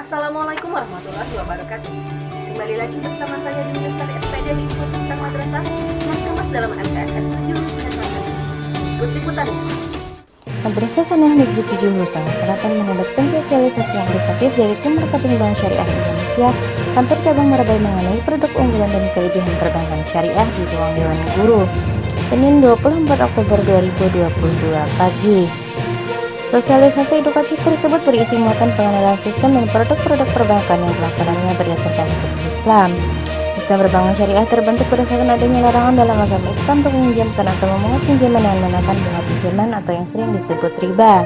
Assalamualaikum warahmatullahi wabarakatuh. Kembali lagi bersama saya di Lestari SPD di Pusat Madrasah yang kemas dalam MTSN 7 Hulusan Selatan Ikut liputannya. Madrasah Sanah Negeri tujuh Hulusan Selatan mengadakan sosialisasi yang edukatif dari tim marketing bank Syariah Indonesia, kantor cabang Merabai mengenai produk unggulan dan kelebihan perbankan syariah di ruang Dewan Guru. Senin 24 Oktober 2022 pagi. Sosialisasi edukatif tersebut berisi muatan pengenalan sistem dan produk-produk perbankan yang pelaksananya berdasarkan hukum Islam. Sistem perbankan syariah terbentuk berdasarkan adanya larangan dalam agama Islam untuk meminjamkan atau memungut pinjaman dengan menaikkan bunga pinjaman atau yang sering disebut riba.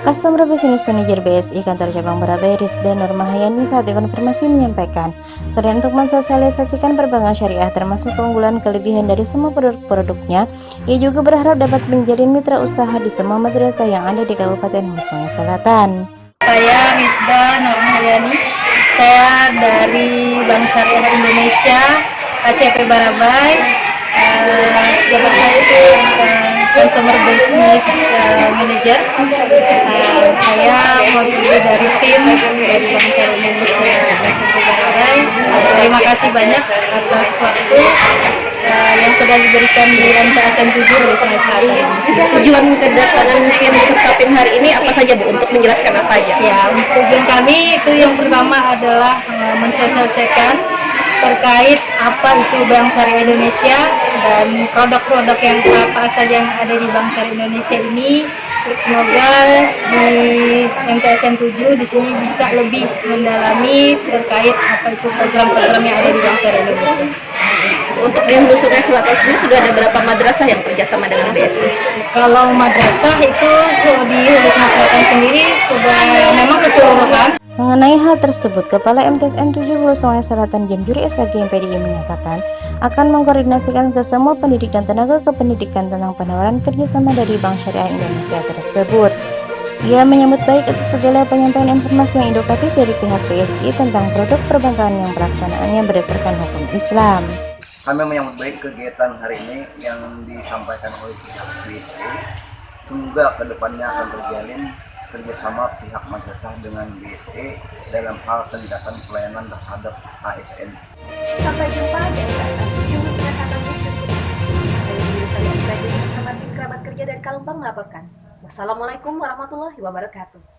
Customer Business Manager BSI Kantor Cabang Barabai Rizdan Nurmahayani saat dikonfirmasi menyampaikan, selain untuk mensosialisasikan perbankan syariah termasuk keunggulan kelebihan dari semua produk-produknya, ia juga berharap dapat menjalin mitra usaha di semua madrasah yang ada di Kabupaten Husung Selatan. Saya Rizda Nurmahayani, saya dari Bank Syariah Indonesia, KCP Barabai, uh, jabat saya itu uh, Consumer Business uh, Manager. Uh, saya mewakili dari tim Bank Indonesia terima kasih banyak atas waktu uh, yang sudah diberikan di MTSN 7 dari Sulawesi Selatan. Tujuan kedatangan tim serta tim hari ini apa saja Bu untuk menjelaskan apa aja? Ya, tujuan kami itu yang pertama adalah uh, mensosialisasikan terkait apa itu Bank Syariah Indonesia dan produk-produk yang apa saja yang ada di Bank Syariah Indonesia ini semoga di MTSN 7 di sini bisa lebih mendalami terkait apa itu program-program yang ada di Bank Syariah Indonesia. Untuk Hulu Sungai Selatan sendiri sudah ada berapa madrasah yang kerjasama dengan BSI? Kalau madrasah itu di Hulu Sungai Selatan sendiri sudah memang keseluruhan Mengenai hal tersebut, Kepala MTSN 7 Hulu Sungai Selatan Jamjuri SAG MPDI menyatakan akan mengkoordinasikan ke semua pendidik dan tenaga kependidikan tentang penawaran kerjasama dari Bank Syariah Indonesia tersebut. Ia menyambut baik atas segala penyampaian informasi yang edukatif dari pihak BSI tentang produk perbankan yang pelaksanaannya berdasarkan hukum Islam. Kami menyambut baik kegiatan hari ini yang disampaikan oleh pihak BSI. Semoga ke depannya akan terjalin kerjasama pihak madrasah dengan BSE dalam hal tindakan pelayanan terhadap ASN. Sampai jumpa di MTSN 7 Husna News Saya bersama tim kerabat kerja dari Kalumpang melaporkan. Wassalamualaikum warahmatullahi wabarakatuh.